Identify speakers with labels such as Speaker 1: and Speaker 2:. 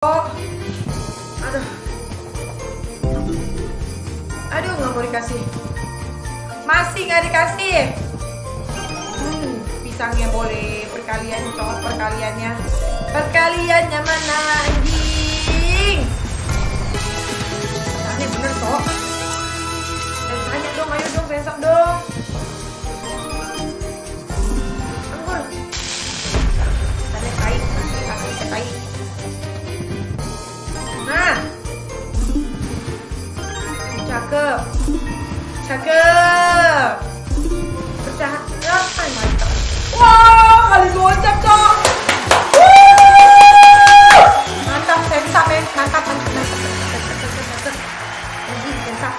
Speaker 1: Oh. Aduh. Aduh, nggak mau dikasih. Masih nggak dikasih. Hmm, pisangnya boleh perkalian toh perkaliannya. Perkaliannya mana anjing? Tanya bener toh. Saya tanya dong, ayo dong, besok dong. cakep. Cakep. Percaya mantap wow kali gocap cok. Mantap sensa eh. men mantap mantap mantap mantap mantap mantap mantap. Mantap.